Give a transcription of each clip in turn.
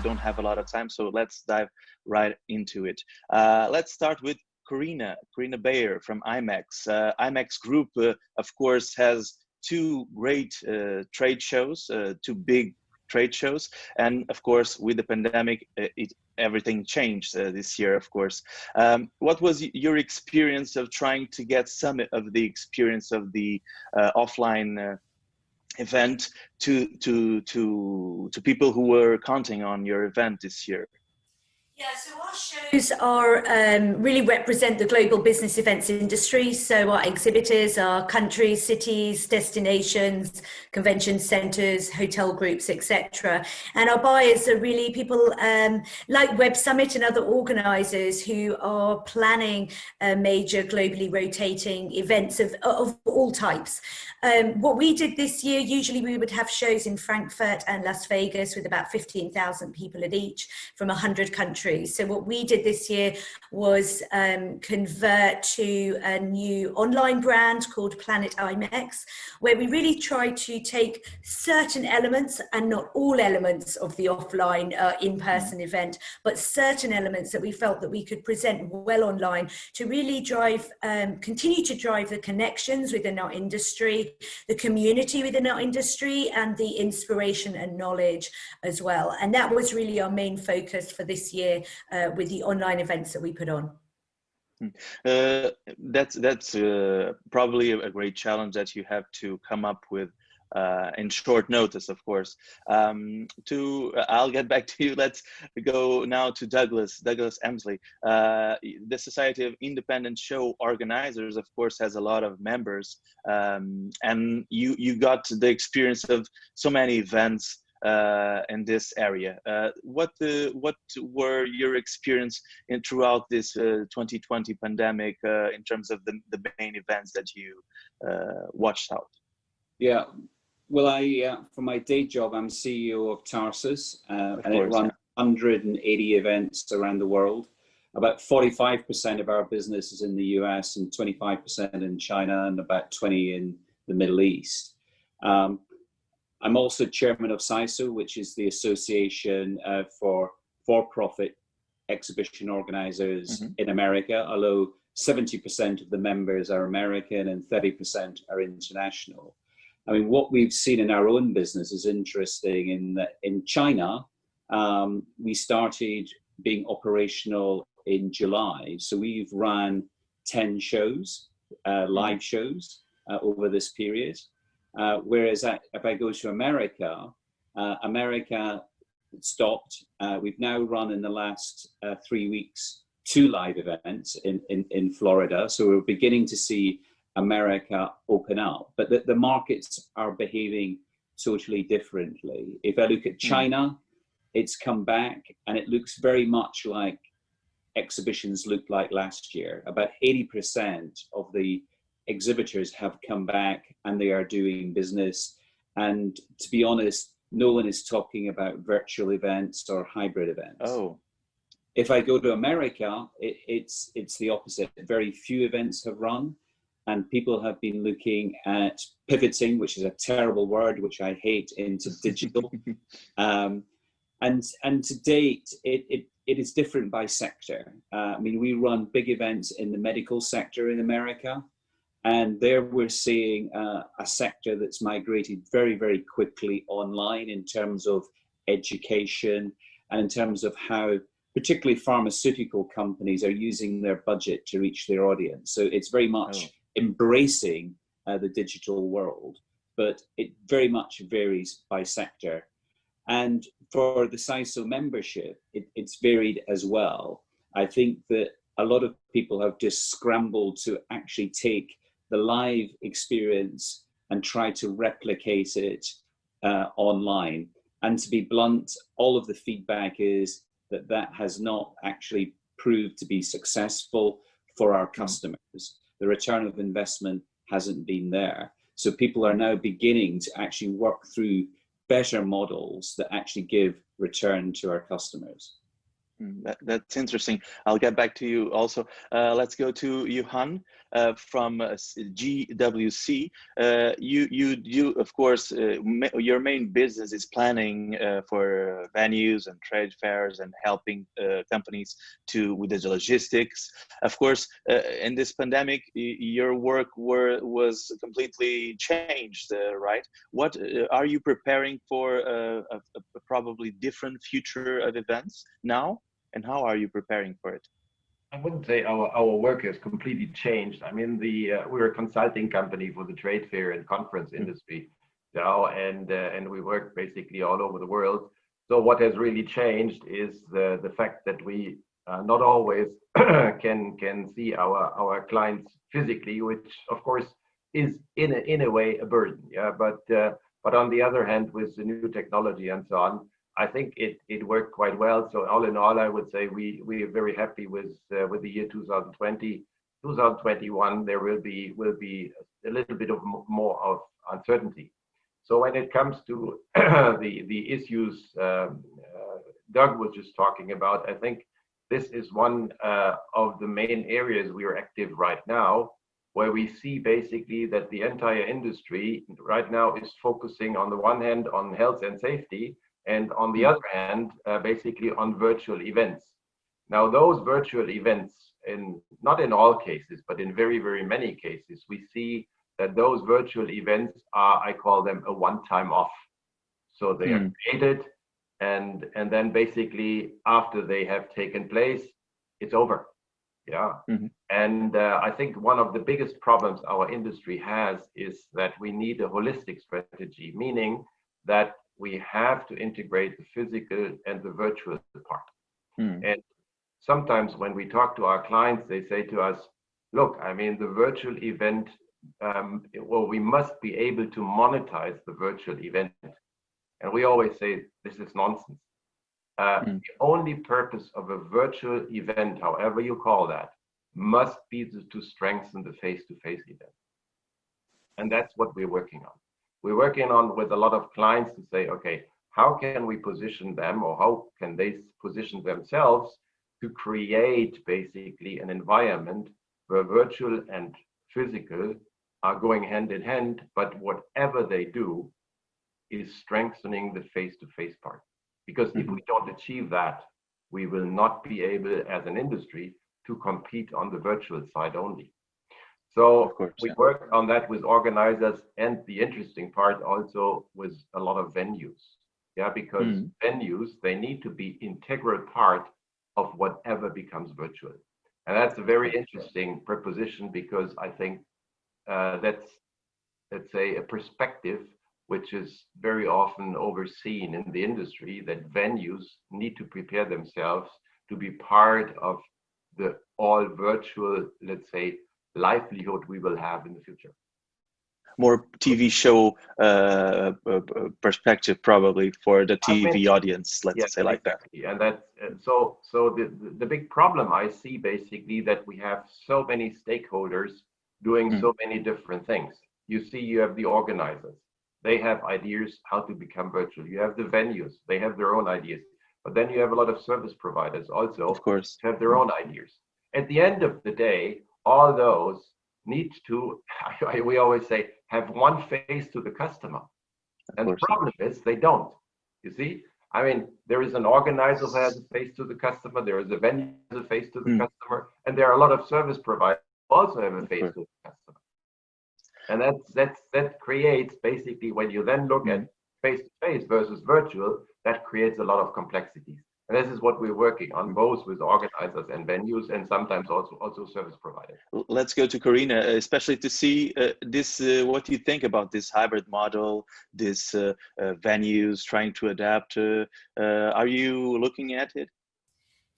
we don't have a lot of time, so let's dive right into it. Uh, let's start with Carina, Carina Bauer from IMEX. Uh, IMEX Group, uh, of course, has two great uh, trade shows, uh, two big trade shows, and of course, with the pandemic, uh, it, everything changed uh, this year, of course. Um, what was your experience of trying to get some of the experience of the offline event to to to to people who were counting on your event this year? Yeah, so our shows are um, really represent the global business events industry. So our exhibitors are countries, cities, destinations, convention centres, hotel groups, etc. And our buyers are really people um, like Web Summit and other organisers who are planning uh, major globally rotating events of, of all types. Um, what we did this year, usually we would have shows in Frankfurt and Las Vegas with about 15,000 people at each from 100 countries. So what we did this year was um, convert to a new online brand called Planet IMEX, where we really try to take certain elements and not all elements of the offline uh, in-person event, but certain elements that we felt that we could present well online to really drive, um, continue to drive the connections within our industry the community within our industry and the inspiration and knowledge as well. And that was really our main focus for this year uh, with the online events that we put on. Hmm. Uh, that's that's uh, probably a great challenge that you have to come up with uh, in short notice, of course. Um, to uh, I'll get back to you. Let's go now to Douglas, Douglas Emslie. Uh, the Society of Independent Show Organizers, of course, has a lot of members, um, and you you got the experience of so many events in this area. Uh, what the, what were your experience in throughout this uh, 2020 pandemic uh, in terms of the, the main events that you uh, watched out? Yeah, well, I, uh, for my day job, I'm CEO of Tarsus, uh, of and course, it runs yeah. 180 events around the world. About 45% of our business is in the US and 25% in China and about 20 in the Middle East. Um, I'm also chairman of SISO, which is the Association uh, for For-Profit Exhibition Organizers mm -hmm. in America, although 70% of the members are American and 30% are international. I mean, what we've seen in our own business is interesting in that in China, um, we started being operational in July. So we've ran 10 shows, uh, live shows uh, over this period. Uh, whereas at, if I go to America, uh, America stopped. Uh, we've now run in the last uh, three weeks two live events in, in, in Florida. So we're beginning to see America open up, but the, the markets are behaving totally differently. If I look at hmm. China, it's come back and it looks very much like exhibitions looked like last year. About 80% of the exhibitors have come back and they are doing business. And to be honest, no one is talking about virtual events or hybrid events. Oh. If I go to America, it, it's, it's the opposite. Very few events have run and people have been looking at pivoting, which is a terrible word, which I hate, into digital. um, and, and to date, it, it, it is different by sector. Uh, I mean, we run big events in the medical sector in America, and there we're seeing uh, a sector that's migrated very, very quickly online in terms of education and in terms of how particularly pharmaceutical companies are using their budget to reach their audience. So it's very much oh embracing uh, the digital world, but it very much varies by sector. And for the SISO membership, it, it's varied as well. I think that a lot of people have just scrambled to actually take the live experience and try to replicate it uh, online. And to be blunt, all of the feedback is that that has not actually proved to be successful for our hmm. customers the return of investment hasn't been there. So people are now beginning to actually work through better models that actually give return to our customers. Hmm, that, that's interesting. I'll get back to you also. Uh, let's go to Johan uh, from uh, GWC. Uh, you, you, you, of course, uh, your main business is planning uh, for venues and trade fairs and helping companies to with the logistics. Of course, in this pandemic, your work were, was completely changed, right? What are you preparing for a, a probably different future of events now? And how are you preparing for it? I wouldn't say our, our work has completely changed. I mean, the uh, we're a consulting company for the trade fair and conference mm-hmm. industry now, and uh, and we work basically all over the world. So what has really changed is the the fact that we uh, not always can can see our our clients physically, which of course is in a, in a way a burden. Yeah, but uh, but on the other hand, with the new technology and so on, I think it it worked quite well. So all in all, I would say we we are very happy with uh, with the year 2020. 2021 there will be will be a little bit of more of uncertainty. So when it comes to the the issues um, uh, Doug was just talking about, I think this is one uh, of the main areas we are active right now, where we see basically that the entire industry right now is focusing on the one hand on health and safety, and on the other hand, uh, basically on virtual events. Now, those virtual events, in not in all cases, but in very, very many cases, we see that those virtual events are, I call them a one-time off. So they mm. are hmm. created, and and then basically after they have taken place, it's over. Yeah. Mm-hmm. And uh, I think one of the biggest problems our industry has is that we need a holistic strategy, meaning that we have to integrate the physical and the virtual part. Hmm. And sometimes when we talk to our clients, they say to us, look, I mean, the virtual event, um, well, we must be able to monetize the virtual event. And we always say, this is nonsense. Uh, hmm. The only purpose of a virtual event, however you call that, must be to, to strengthen the face-to-face -face event. And that's what we're working on we're working on with a lot of clients to say, okay, how can we position them or how can they position themselves to create basically an environment where virtual and physical are going hand in hand, but whatever they do is strengthening the face-to-face -face part. Because mm -hmm. if mm-hmm. we don't achieve that, we will not be able as an industry to compete on the virtual side only. So course, we yeah. work on that with organizers and the interesting part also with a lot of venues. Yeah, because mm. venues, they need to be integral part of whatever becomes virtual. And that's a very interesting proposition because I think uh, that's, let's say, a perspective which is very often overseen in the industry that venues need to prepare themselves to be part of the all virtual, let's say, livelihood we will have in the future more TV show uh, uh, perspective probably for the TV audience, let's yes, say like that. And that, uh, so, so the, the big problem I see basically that we have so many stakeholders doing mm. so many different things. You see, you have the organizers. They have ideas how to become virtual. You have the venues. They have their own ideas. But then you have a lot of service providers also of course. have their own ideas. At the end of the day, all those need to, we always say, have one face to the customer. And the problem is they don't. You see, I mean, there is an organizer who has a face to the customer, there is a vendor who has a face to the mm. customer, and there are a lot of service providers who also have a face to the customer. And that's, that's, that creates basically when you then look mm. at face to face versus virtual, that creates a lot of complexities. And this is what we're working on, both with organizers and venues, and sometimes also also service providers. Let's go to Carina, uh, especially to see uh, this. Uh, what you think about this hybrid model? This uh, uh venues trying to adapt. Uh, are you looking at it?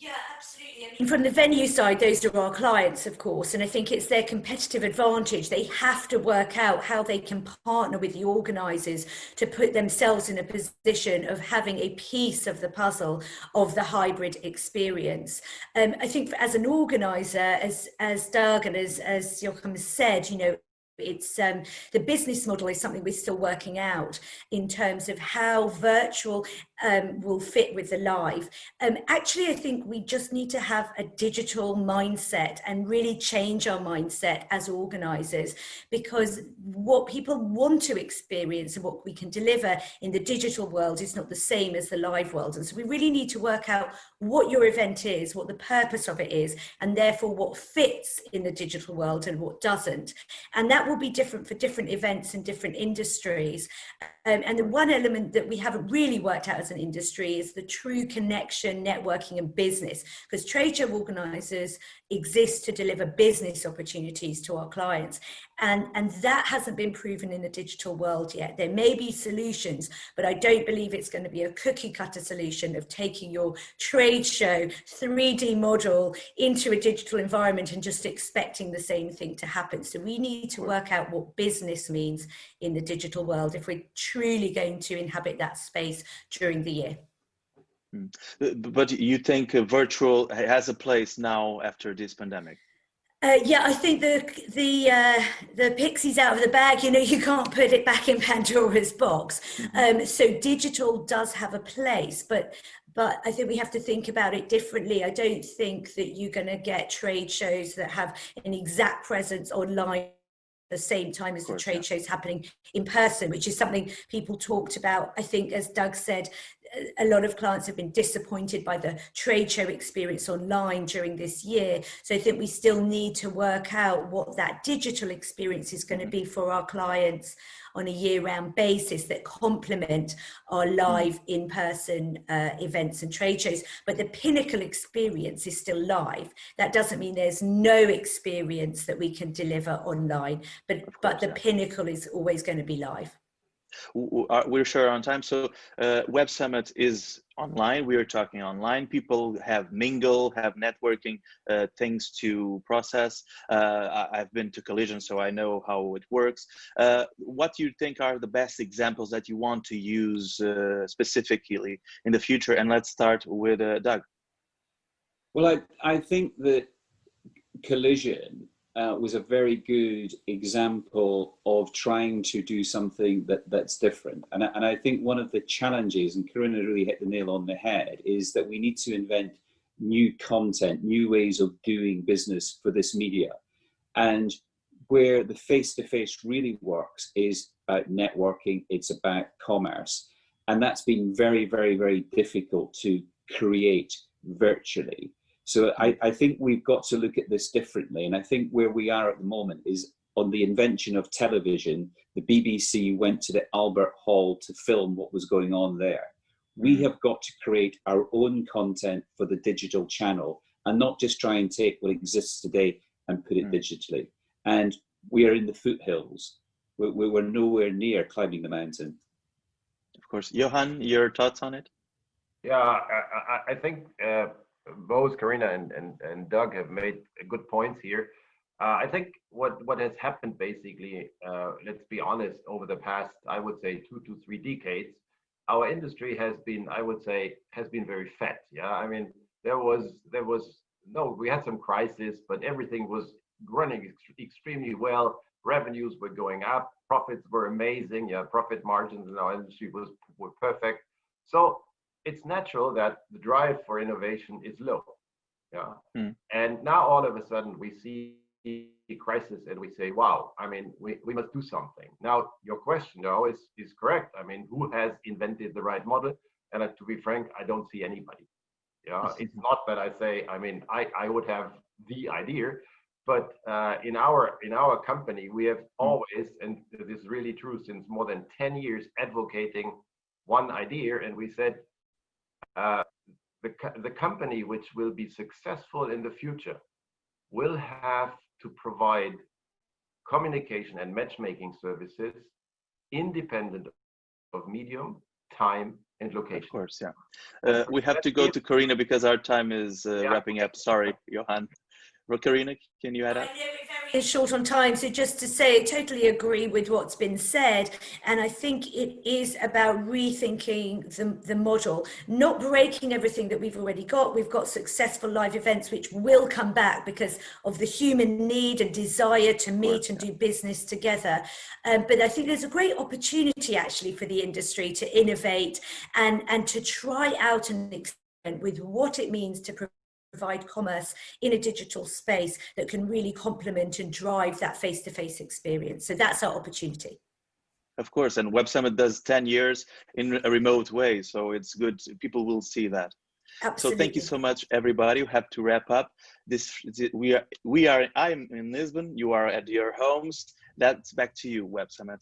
Yeah, absolutely. Mean, from the venue side, those are our clients, of course, and I think it's their competitive advantage. They have to work out how they can partner with the organisers to put themselves in a position of having a piece of the puzzle of the hybrid experience. Um, I think as an organiser, as as Doug and as as Joachim said, you know, it's um, the business model is something we're still working out in terms of how virtual um, will fit with the live. Um, actually, I think we just need to have a digital mindset and really change our mindset as organisers because what people want to experience and what we can deliver in the digital world is not the same as the live world. And so we really need to work out what your event is, what the purpose of it is, and therefore what fits in the digital world and what doesn't. And that will be different for different events and different industries. Um, and the one element that we haven't really worked out as industry is the true connection, networking and business, because trade show organisers exist to deliver business opportunities to our clients. And, and that hasn't been proven in the digital world yet. There may be solutions, but I don't believe it's going to be a cookie cutter solution of taking your trade show 3D model into a digital environment and just expecting the same thing to happen. So we need to work out what business means in the digital world if we're truly going to inhabit that space during the year. Hmm. But you think virtual has a place now after this pandemic? Uh, yeah, I think the the uh, the pixie's out of the bag. You know, you can't put it back in Pandora's box. Mm-hmm. Um, so digital does have a place, but but I think we have to think about it differently. I don't think that you're going to get trade shows that have an exact presence online at the same time as the trade yeah. shows happening in person, which is something people talked about. I think, as Doug said, a lot of clients have been disappointed by the trade show experience online during this year. So I think we still need to work out what that digital experience is going to be for our clients on a year-round basis that complement our mm. live in-person uh, events and trade shows. But the pinnacle experience is still live. That doesn't mean there's no experience that we can deliver online, but, but the pinnacle is always going to be live. We're sure on time. So uh, Web Summit is online. We are talking online. People have mingle, have networking uh, things to process. Uh, I've been to Collision, so I know how it works. Uh, what do you think are the best examples that you want to use uh, specifically in the future? And let's start with uh, Doug. Well, I, I think that Collision uh, was a very good example of trying to do something that, that's different. And, and I think one of the challenges, and Carina really hit the nail on the head, is that we need to invent new content, new ways of doing business for this media. And where the face-to-face -face really works is about networking, it's about commerce. And that's been very, very, very difficult to create virtually. So I, I think we've got to look at this differently. And I think where we are at the moment is on the invention of television, the BBC went to the Albert Hall to film what was going on there. We mm-hmm. have got to create our own content for the digital channel and not just try and take what exists today and put it mm. digitally. And we are in the foothills. We're, we're nowhere near climbing the mountain. Of course. Johan, your thoughts on it? Yeah, I, I think uh, both Carina and, and, and Doug have made good points here. Uh, I think what, what has happened basically, uh, let's be honest, over the past, I would say two to three decades, our industry has been, I would say, has been very fat. Yeah, I mean, there was, there was, no, we had some crisis, but everything was running ex extremely well. Revenues were going up, profits were amazing. Yeah, profit margins in our industry was were perfect. So it's natural that the drive for innovation is low. Yeah. Mm. And now all of a sudden we see a crisis and we say, wow, I mean, we, we must do something. Now, your question though is, is correct. I mean, who has invented the right model? And uh, to be frank, I don't see anybody. Yeah, it's not that I say, I mean, I, I would have the idea, but uh, in our in our company, we have hmm. always, and this is really true since more than 10 years, advocating one idea. And we said, uh, the, the company which will be successful in the future will have to provide communication and matchmaking services independent of medium, time, and location. Of course, yeah. Uh, we have to go to Carina because our time is uh, yeah. wrapping up. Sorry, Johan. Carina, can you add up? very short on time, so just to say, I totally agree with what's been said, and I think it is about rethinking the, the model, not breaking everything that we've already got. We've got successful live events which will come back because of the human need and desire to meet and do business together. Um, but I think there's a great opportunity actually for the industry to innovate and, and to try out and experiment with what it means to provide commerce in a digital space that can really complement and drive that face-to-face -face experience. So that's our opportunity. Of course, and Web Summit does 10 years in a remote way, so it's good, people will see that. Absolutely. So thank you so much, everybody. We have to wrap up. This we are we are. I'm in Lisbon. You are at your homes. That's back to you, Web Summit.